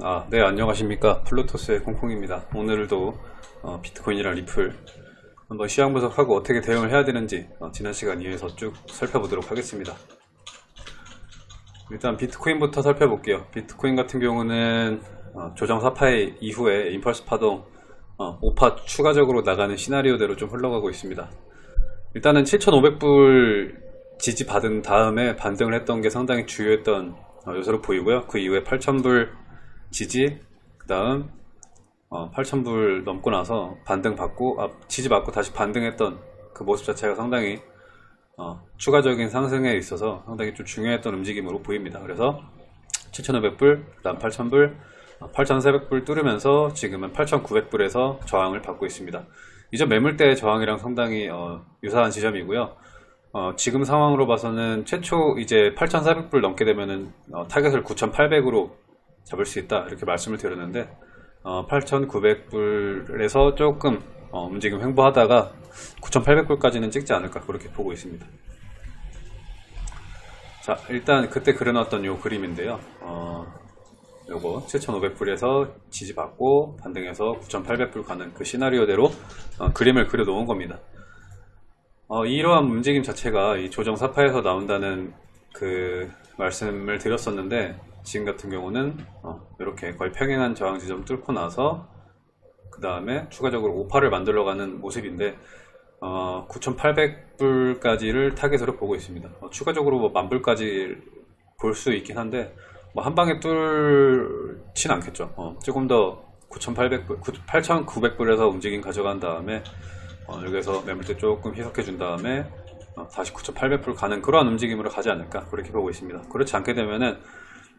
아, 네, 안녕하십니까. 플루토스의 콩콩입니다. 오늘도 어, 비트코인이랑 리플 한번 시황 분석하고 어떻게 대응을 해야 되는지 어, 지난 시간 이어서 쭉 살펴보도록 하겠습니다. 일단 비트코인부터 살펴볼게요. 비트코인 같은 경우는 어, 조정 4파의 이후에 임펄스 파동 어, 5파 추가적으로 나가는 시나리오대로 좀 흘러가고 있습니다. 일단은 7,500불 지지 받은 다음에 반등을 했던 게 상당히 주요했던 어, 요소로 보이고요. 그 이후에 8,000불 지지, 그 다음 8,000불 넘고 나서 반등 받고, 아, 지지 받고 다시 반등했던 그 모습 자체가 상당히 어, 추가적인 상승에 있어서 상당히 좀 중요했던 움직임으로 보입니다. 그래서 7,500불, 그 다음 8,000불, 8,400불 뚫으면서 지금은 8,900불에서 저항을 받고 있습니다. 이전 매물대 저항이랑 상당히 어, 유사한 지점이고요. 어, 지금 상황으로 봐서는 최초 이제 8,400불 넘게 되면은 어, target을 9,800으로 잡을 수 있다 이렇게 말씀을 드렸는데 어, 8,900불에서 조금 어, 움직임 횡보하다가 9,800불까지는 찍지 않을까 그렇게 보고 있습니다. 자 일단 그때 그려놨던 요 그림인데요. 어, 요거 7,500불에서 지지받고 반등해서 9,800불 가는 그 시나리오대로 어, 그림을 그려 놓은 겁니다. 어, 이러한 움직임 자체가 이 조정 사파에서 나온다는 그 말씀을 드렸었는데 지금 같은 경우는 어, 이렇게 거의 평행한 저항 지점 뚫고 나서 그 다음에 추가적으로 오파를 만들어가는 모습인데 어, 9,800불까지를 타겟으로 보고 있습니다. 어, 추가적으로 뭐 만불까지 볼 수 있긴 한데 뭐 한 방에 뚫진 않겠죠. 어, 조금 더 9,800불, 8,900불에서 움직임 가져간 다음에 어, 여기서 매물대 조금 희석해 준 다음에 어, 다시 9,800불 가는 그러한 움직임으로 가지 않을까 그렇게 보고 있습니다. 그렇지 않게 되면은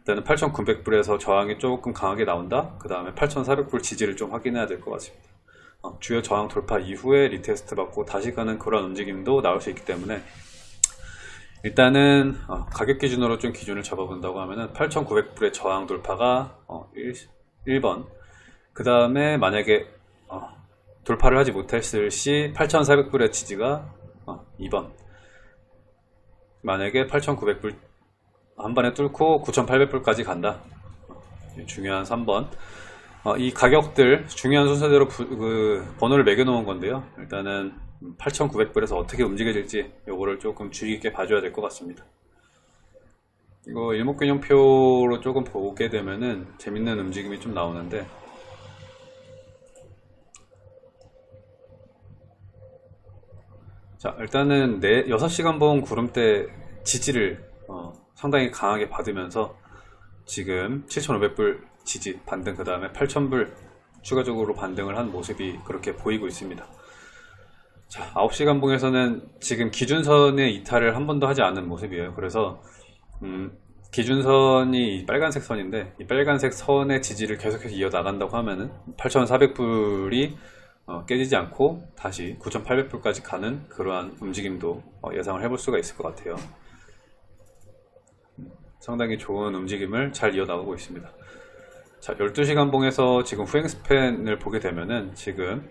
일단은 8,900불에서 저항이 조금 강하게 나온다. 그 다음에 8,400불 지지를 좀 확인해야 될 것 같습니다. 어, 주요 저항 돌파 이후에 retest 받고 다시 가는 그런 움직임도 나올 수 있기 때문에 일단은 어, 가격 기준으로 좀 기준을 잡아본다고 하면은 8,900불의 저항 돌파가 어, 1, 번그 다음에 만약에 어, 돌파를 하지 못했을 시 8,400불의 지지가 2번 어, 만약에 8,900불 한 번에 뚫고 9,800불까지 간다. 중요한 3번. 어, 이 가격들 중요한 순서대로 부, 그 번호를 매겨 놓은 건데요. 일단은 8,900불에서 어떻게 움직여질지 요거를 조금 주의 깊게 봐줘야 될 것 같습니다. 이거 일목균형표로 조금 보게 되면은 재밌는 움직임이 좀 나오는데 자 일단은 4, 6시간 본 구름대 지지를 어, 상당히 강하게 받으면서 지금 7,500불 지지 반등 그 다음에 8,000불 추가적으로 반등을 한 모습이 그렇게 보이고 있습니다. 자, 9시간 봉에서는 지금 기준선의 이탈을 한 번도 하지 않은 모습이에요. 그래서 음, 기준선이 빨간색 선인데 이 빨간색 선의 지지를 계속해서 이어나간다고 하면은 8,400불이 어, 깨지지 않고 다시 9,800불까지 가는 그러한 움직임도 어, 예상을 해볼 수가 있을 것 같아요. 상당히 좋은 움직임을 잘 이어나가고 있습니다. 자, 12시간 봉에서 지금 후행 스팬을 보게 되면은 지금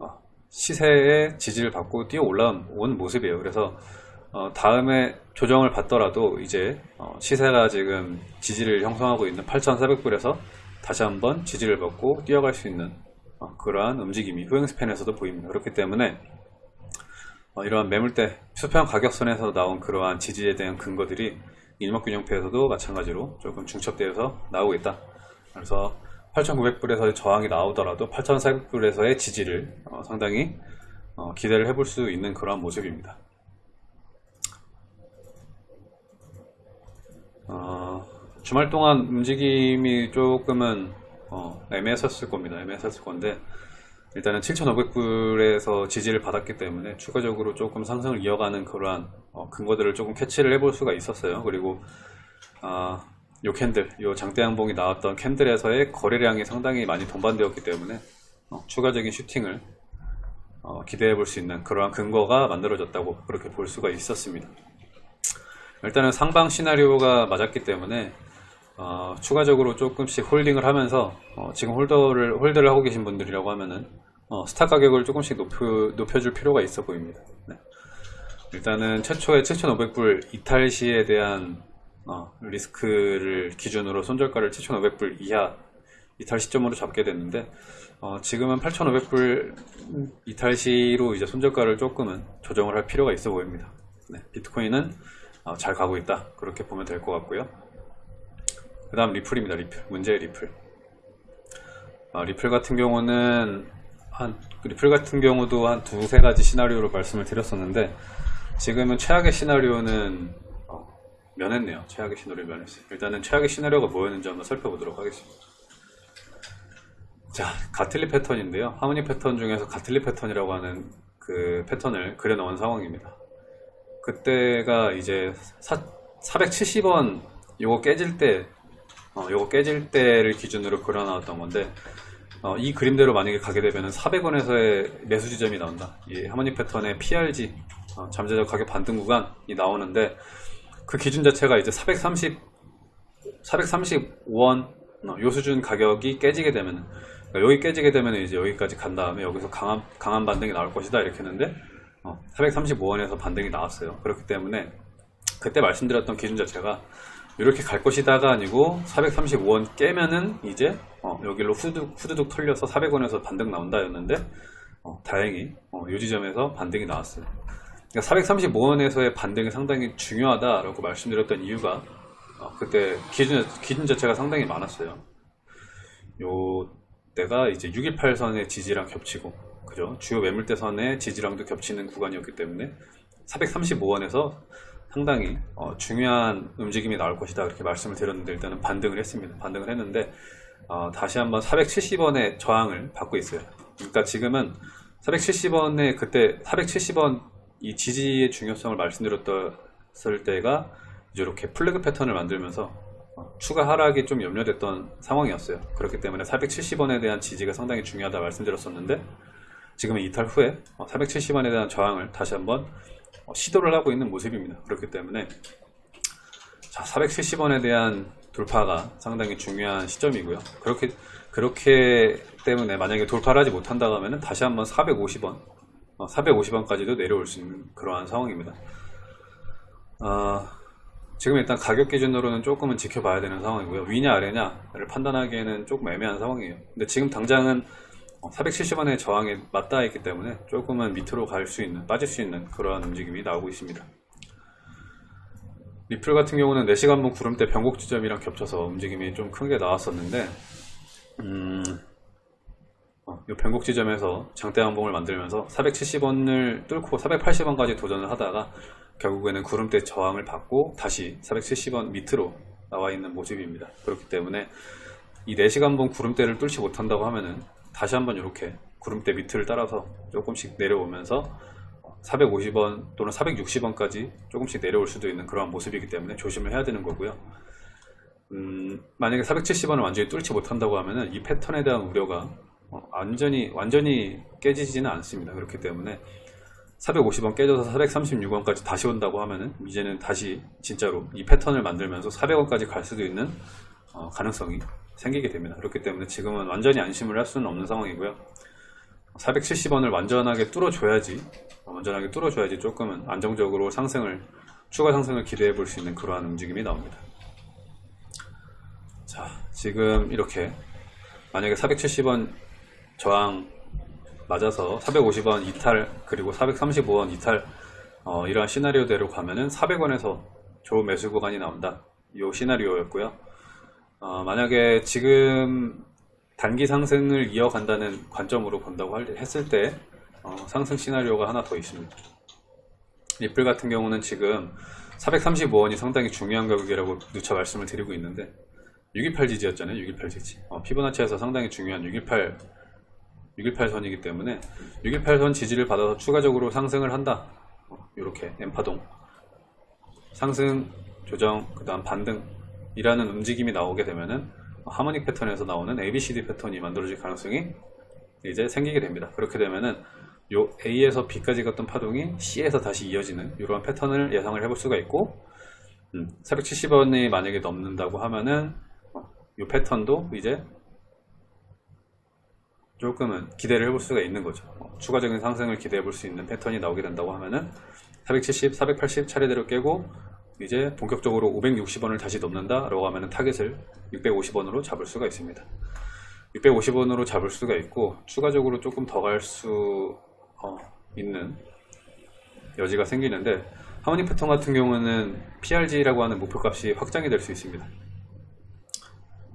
어, 시세의 지지를 받고 뛰어 올라온 모습이에요. 그래서 어, 다음에 조정을 받더라도 이제 어, 시세가 지금 지지를 형성하고 있는 8,400불에서 다시 한번 지지를 받고 뛰어갈 수 있는 그러한 움직임이 후행 스팬에서도 보입니다. 그렇기 때문에 이러한 매물대 수평 가격선에서 나온 그러한 지지에 대한 근거들이 일목균형표에서도 마찬가지로 조금 중첩되어서 나오겠다. 그래서 8,900불에서의 저항이 나오더라도 8,400불에서의 지지를 어, 상당히 어, 기대를 해볼 수 있는 그러한 모습입니다. 어, 주말 동안 움직임이 조금은 어, 애매했었을 겁니다. 애매했었을 건데 일단은 7,500불에서 지지를 받았기 때문에 추가적으로 조금 상승을 이어가는 그러한 어, 근거들을 조금 캐치를 해볼 수가 있었어요. 그리고 아, 요 candle, 요 장대 양봉이 나왔던 candle에서의 거래량이 상당히 많이 동반되었기 때문에 어, 추가적인 슈팅을 어, 기대해 볼 수 있는 그러한 근거가 만들어졌다고 그렇게 볼 수가 있었습니다. 일단은 상방 시나리오가 맞았기 때문에 어, 추가적으로 조금씩 holding을 하면서 어, 지금 holder를 hold를 하고 계신 분들이라고 하면은 어, stop 가격을 조금씩 높여, 높여줄 필요가 있어 보입니다. 네. 일단은 최초의 7,500불 이탈 시에 대한 어, 리스크를 기준으로 손절가를 7,500불 이하 이탈 시점으로 잡게 됐는데 어, 지금은 8,500불 이탈 시로 이제 손절가를 조금은 조정을 할 필요가 있어 보입니다. 네, 비트코인은 어, 잘 가고 있다 그렇게 보면 될 것 같고요. 그 다음 리플입니다. 리플 문제의 리플. 어, 리플 같은 경우는 한 리플 같은 경우도 한 두세 가지 시나리오로 말씀을 드렸었는데 지금은 최악의 시나리오는 어, 면했네요. 최악의 시나리오 면했어요. 일단은 최악의 시나리오가 뭐였는지 한번 살펴보도록 하겠습니다. 자, 가틀리 패턴인데요. 하모니 패턴 중에서 가틀리 패턴이라고 하는 그 패턴을 그려 넣은 상황입니다. 그때가 이제 470원 요거 깨질 때 어, 요거 깨질 때를 기준으로 그려 나왔던 건데 어, 이 그림대로 만약에 가게 되면 400원에서의 매수 지점이 나온다. 이 하모니 패턴의 PRG 어, 잠재적 가격 반등 구간이 나오는데 그 기준 자체가 이제 430 435원 어, 요 수준 가격이 깨지게 되면 그러니까 여기 깨지게 되면 이제 여기까지 간 다음에 여기서 강한 강한 반등이 나올 것이다 이렇게 했는데 435원에서 반등이 나왔어요. 그렇기 때문에 그때 말씀드렸던 기준 자체가 이렇게 갈 것이다가 아니고 435원 깨면은 이제 어, 여기로 후두둑, 후두둑 털려서 400원에서 반등 나온다였는데 어, 다행히 어, 이 지점에서 반등이 나왔어요. 그러니까 435원에서의 반등이 상당히 중요하다라고 말씀드렸던 이유가 어, 그때 기준, 기준 자체가 상당히 많았어요. 요 때가 이제 618선의 지지랑 겹치고 그죠? 주요 매물대선의 지지랑도 겹치는 구간이었기 때문에 435원에서 상당히 어, 중요한 움직임이 나올 것이다 이렇게 말씀을 드렸는데 일단은 반등을 했습니다. 반등을 했는데 어, 다시 한번 470원의 저항을 받고 있어요. 그러니까 지금은 470원에 그때 470원 이 지지의 중요성을 말씀드렸을 때가 이렇게 플래그 패턴을 만들면서 어, 추가 하락이 좀 염려됐던 상황이었어요. 그렇기 때문에 470원에 대한 지지가 상당히 중요하다 말씀드렸었는데 지금은 이탈 후에 470원에 대한 저항을 다시 한번 어, 시도를 하고 있는 모습입니다. 그렇기 때문에 자, 470원에 대한 돌파가 상당히 중요한 시점이고요. 그렇게 그렇게 때문에 만약에 돌파를 하지 못한다 하면 다시 한번 450원, 450원까지도 내려올 수 있는 그러한 상황입니다. 어, 지금 일단 가격 기준으로는 조금은 지켜봐야 되는 상황이고요. 위냐 아래냐를 판단하기에는 조금 애매한 상황이에요. 근데 지금 당장은 470원의 저항에 맞닿아 있기 때문에 조금은 밑으로 갈 수 있는, 빠질 수 있는 그러한 움직임이 나오고 있습니다. 리플 같은 경우는 4시간분 구름대 변곡 지점이랑 겹쳐서 움직임이 좀 크게 나왔었는데 음, 어, 이 변곡 지점에서 장대 항봉을 만들면서 470원을 뚫고 480원까지 도전을 하다가 결국에는 구름대 저항을 받고 다시 470원 밑으로 나와 있는 모습입니다. 그렇기 때문에 이 4시간분 구름대를 뚫지 못한다고 하면은 다시 한번 이렇게 구름대 밑을 따라서 조금씩 내려오면서 450원 또는 460원까지 조금씩 내려올 수도 있는 그러한 모습이기 때문에 조심을 해야 되는 거고요. 음, 만약에 470원을 완전히 뚫지 못한다고 하면은 이 패턴에 대한 우려가 어, 완전히 완전히 깨지지는 않습니다. 그렇기 때문에 450원 깨져서 436원까지 다시 온다고 하면은 이제는 다시 진짜로 이 패턴을 만들면서 400원까지 갈 수도 있는 어, 가능성이 생기게 됩니다. 그렇기 때문에 지금은 완전히 안심을 할 수는 없는 상황이고요. 470원을 완전하게 뚫어줘야지 완전하게 뚫어줘야지 조금은 안정적으로 상승을 추가 상승을 기대해 볼 수 있는 그러한 움직임이 나옵니다. 자 지금 이렇게 만약에 470원 저항 맞아서 450원 이탈 그리고 435원 이탈 어, 이러한 시나리오대로 가면은 400원에서 좋은 매수 구간이 나온다 이 시나리오였고요 어, 만약에 지금 단기 상승을 이어간다는 관점으로 본다고 했을 때 어, 상승 시나리오가 하나 더 있습니다. 리플 같은 경우는 지금 435원이 상당히 중요한 가격이라고 누차 말씀을 드리고 있는데 628 지지였잖아요. 628 지지. 어, 피보나치에서 상당히 중요한 618 618 선이기 때문에 618 선 지지를 받아서 추가적으로 상승을 한다. 어, 이렇게 엠파동 상승, 조정, 그 다음 반등 이라는 움직임이 나오게 되면은 하모닉 패턴에서 나오는 ABCD 패턴이 만들어질 가능성이 이제 생기게 됩니다. 그렇게 되면은 요 A에서 B까지 갔던 파동이 C에서 다시 이어지는 이러한 패턴을 예상을 해볼 수가 있고 음, 470원이 만약에 넘는다고 하면은 어, 이 패턴도 이제 조금은 기대를 해볼 수가 있는 거죠. 어, 추가적인 상승을 기대해 볼 수 있는 패턴이 나오게 된다고 하면은 470, 480 차례대로 깨고 이제 본격적으로 560원을 다시 넘는다 라고 하면 타겟을 650원으로 잡을 수가 있습니다 650원으로 잡을 수가 있고 추가적으로 조금 더 갈 수 있는 여지가 생기는데 harmonic 패턴 같은 경우는 PRZ라고 하는 목표값이 확장이 될 수 있습니다.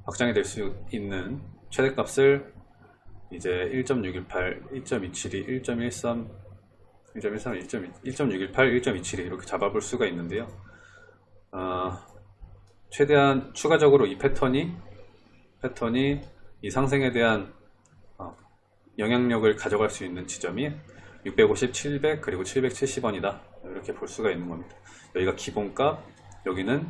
확장이 될 수 있는 최대값을 이제 1.618, 1.272, 1.13, 1.13, 1.618, 1.272 이렇게 잡아볼 수가 있는데요. 어, 최대한 추가적으로 이 패턴이 패턴이 이 상승에 대한 어, 영향력을 가져갈 수 있는 지점이 650, 700 그리고 770원이다 이렇게 볼 수가 있는 겁니다. 여기가 기본값, 여기는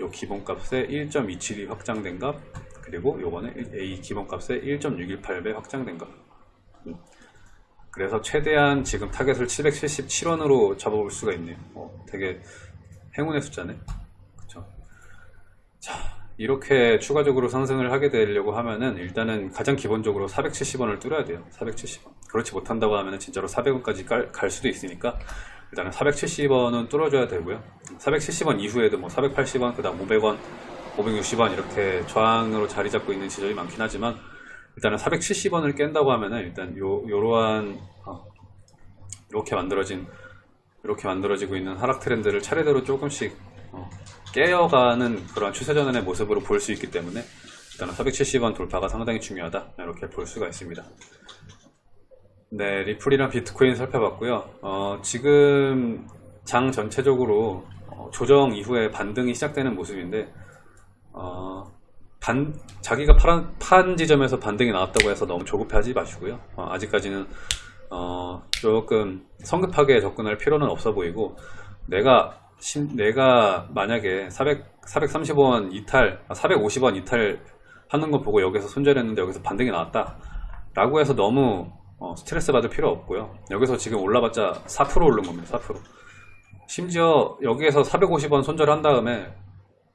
요 기본값의 1.272 확장된 값, 그리고 요거는 A 기본값의 1.618배 확장된 값. 음. 그래서 최대한 지금 타겟을 777원으로 잡아볼 수가 있네요. 어, 되게 행운의 숫자네. 자, 이렇게 추가적으로 상승을 하게 되려고 하면은 일단은 가장 기본적으로 470원을 뚫어야 돼요. 470원. 그렇지 못한다고 하면은 진짜로 400원까지 갈, 갈 수도 있으니까 일단은 470원은 뚫어줘야 되고요. 470원 이후에도 뭐 480원, 그 다음 500원, 560원 이렇게 저항으로 자리 잡고 있는 지점이 많긴 하지만 일단은 470원을 깬다고 하면은 일단 요, 요러한 어, 이렇게 만들어진 이렇게 만들어지고 있는 하락 트렌드를 차례대로 조금씩 어, 깨어가는 그런 추세전환의 모습으로 볼 수 있기 때문에 일단은 470원 돌파가 상당히 중요하다 이렇게 볼 수가 있습니다. 네, 리플이랑 비트코인 살펴봤고요. 어, 지금 장 전체적으로 어, 조정 이후에 반등이 시작되는 모습인데 어, 반, 자기가 파란, 판 지점에서 반등이 나왔다고 해서 너무 조급해하지 마시고요. 어, 아직까지는 어, 조금 성급하게 접근할 필요는 없어 보이고 내가 신- 내가 만약에 400, 430원 이탈, 아, 450원 이탈 하는 거 보고 여기서 손절했는데 여기서 반등이 나왔다. 라고 해서 너무 어, 스트레스 받을 필요 없고요. 여기서 지금 올라봤자 4% 오른 겁니다. 4%. 심지어 여기에서 450원 손절한 다음에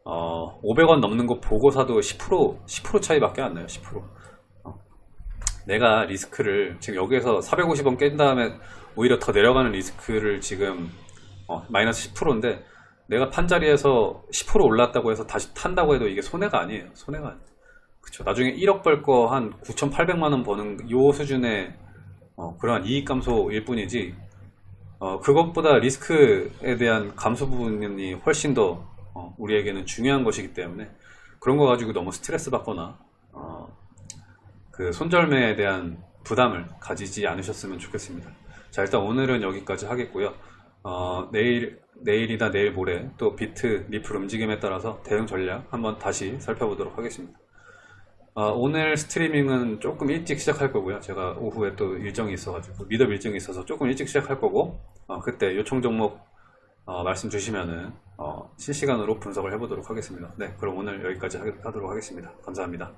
어, 500원 넘는 거 보고 사도 10% 10% 차이밖에 안 나요. 10%. 어. 내가 리스크를 지금 여기에서 450원 깬 다음에 오히려 더 내려가는 리스크를 지금 어, 마이너스 10%인데 내가 판 자리에서 10% 올랐다고 해서 다시 탄다고 해도 이게 손해가 아니에요. 손해가 아니에요. 그쵸. 나중에 1억 벌 거 한 9,800만 원 버는 요 수준의 어, 그러한 이익 감소일 뿐이지 어, 그것보다 리스크에 대한 감소 부분이 훨씬 더 어, 우리에게는 중요한 것이기 때문에 그런 거 가지고 너무 스트레스 받거나 어, 그 손절매에 대한 부담을 가지지 않으셨으면 좋겠습니다. 자 일단 오늘은 여기까지 하겠고요. 어, 내일 내일이나 내일 모레 또 비트 리플 움직임에 따라서 대응 전략 한번 다시 살펴보도록 하겠습니다. 어, 오늘 스트리밍은 조금 일찍 시작할 거고요. 제가 오후에 또 일정이 있어가지고 미덥 일정이 있어서 조금 일찍 시작할 거고 어, 그때 요청 종목 어, 말씀 주시면은 어, 실시간으로 분석을 해보도록 하겠습니다. 네, 그럼 오늘 여기까지 하- 하도록 하겠습니다. 감사합니다.